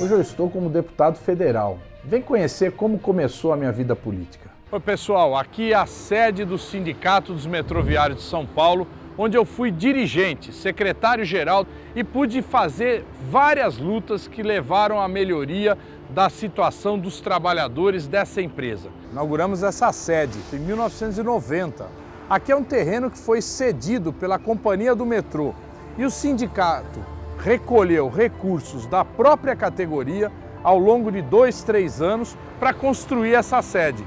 Hoje eu estou como deputado federal. Vem conhecer como começou a minha vida política. Oi pessoal, aqui é a sede do Sindicato dos Metroviários de São Paulo, onde eu fui dirigente, secretário-geral e pude fazer várias lutas que levaram à melhoria da situação dos trabalhadores dessa empresa. Inauguramos essa sede em 1990. Aqui é um terreno que foi cedido pela Companhia do Metrô e o sindicato recolheu recursos da própria categoria ao longo de dois, três anos para construir essa sede.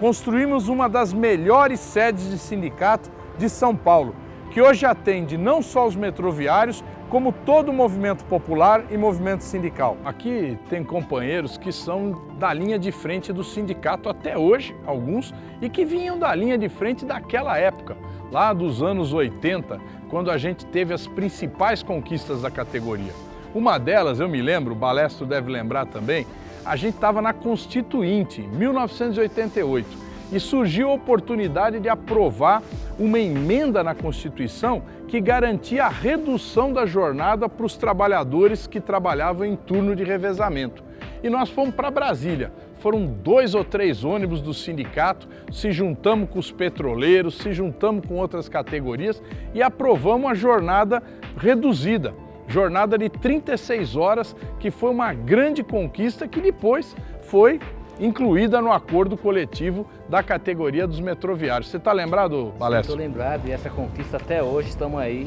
Construímos uma das melhores sedes de sindicato de São Paulo, que hoje atende não só os metroviários, como todo o movimento popular e movimento sindical. Aqui tem companheiros que são da linha de frente do sindicato até hoje, alguns, e que vinham da linha de frente daquela época, lá dos anos 80, quando a gente teve as principais conquistas da categoria. Uma delas, eu me lembro, o Balestro deve lembrar também, a gente estava na Constituinte, 1988, e surgiu a oportunidade de aprovar uma emenda na Constituição que garantia a redução da jornada para os trabalhadores que trabalhavam em turno de revezamento. E nós fomos para Brasília. Foram dois ou três ônibus do sindicato, se juntamos com os petroleiros, se juntamos com outras categorias e aprovamos a jornada reduzida jornada de 36 horas, que foi uma grande conquista que depois foi incluída no acordo coletivo da categoria dos metroviários. Você está lembrado, Balestra? Estou lembrado e essa conquista até hoje estamos aí,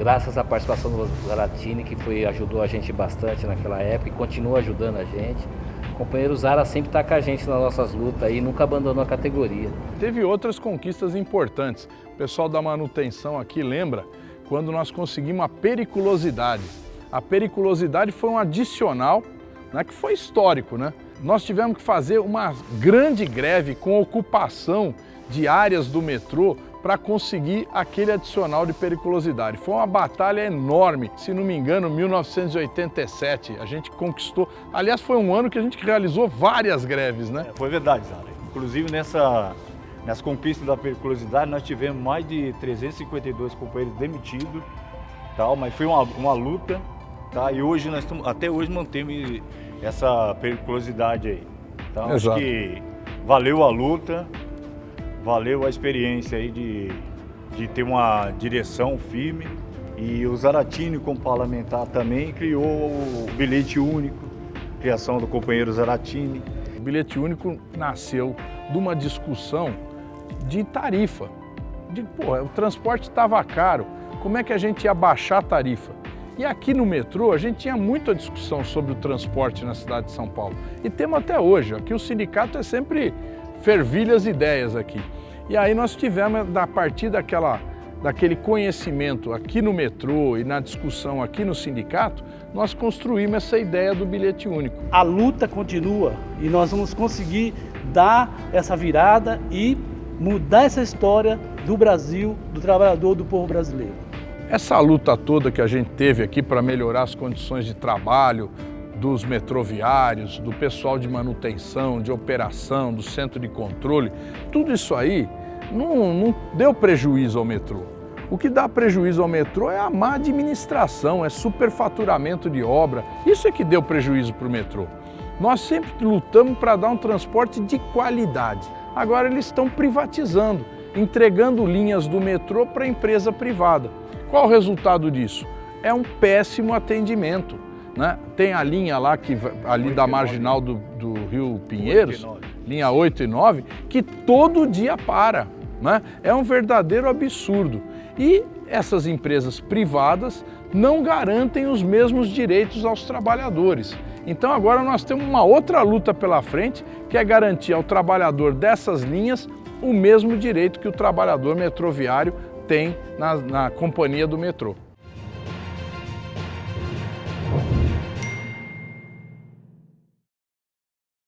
graças à participação do Zaratini, que foi, ajudou a gente bastante naquela época e continua ajudando a gente. O companheiro Zara sempre está com a gente nas nossas lutas e nunca abandonou a categoria. Teve outras conquistas importantes. O pessoal da manutenção aqui lembra quando nós conseguimos a periculosidade. A periculosidade foi um adicional né, que foi histórico, né? nós tivemos que fazer uma grande greve com ocupação de áreas do metrô para conseguir aquele adicional de periculosidade. Foi uma batalha enorme, se não me engano, 1987, a gente conquistou. Aliás, foi um ano que a gente realizou várias greves, né? É, foi verdade, Zara. Inclusive nessa, nessa conquista da periculosidade, nós tivemos mais de 352 companheiros demitidos, tal, mas foi uma, uma luta, tá? E hoje nós estamos, até hoje mantemos essa periculosidade aí. Então Exato. acho que valeu a luta, valeu a experiência aí de, de ter uma direção firme. E o Zaratini, como parlamentar, também criou o bilhete único, criação do companheiro Zaratini. O bilhete único nasceu de uma discussão de tarifa. De, pô, o transporte estava caro, como é que a gente ia baixar a tarifa? E aqui no metrô a gente tinha muita discussão sobre o transporte na cidade de São Paulo. E temos até hoje. Aqui o sindicato é sempre fervilha as ideias aqui. E aí nós tivemos, a partir daquela, daquele conhecimento aqui no metrô e na discussão aqui no sindicato, nós construímos essa ideia do bilhete único. A luta continua e nós vamos conseguir dar essa virada e mudar essa história do Brasil, do trabalhador, do povo brasileiro. Essa luta toda que a gente teve aqui para melhorar as condições de trabalho dos metroviários, do pessoal de manutenção, de operação, do centro de controle, tudo isso aí não, não deu prejuízo ao metrô. O que dá prejuízo ao metrô é a má administração, é superfaturamento de obra. Isso é que deu prejuízo para o metrô. Nós sempre lutamos para dar um transporte de qualidade. Agora eles estão privatizando, entregando linhas do metrô para empresa privada. Qual o resultado disso? É um péssimo atendimento. Né? Tem a linha lá, que, ali da marginal do, do Rio Pinheiros, 8 linha 8 e 9, que todo dia para. Né? É um verdadeiro absurdo. E essas empresas privadas não garantem os mesmos direitos aos trabalhadores. Então agora nós temos uma outra luta pela frente, que é garantir ao trabalhador dessas linhas o mesmo direito que o trabalhador metroviário tem na, na companhia do metrô.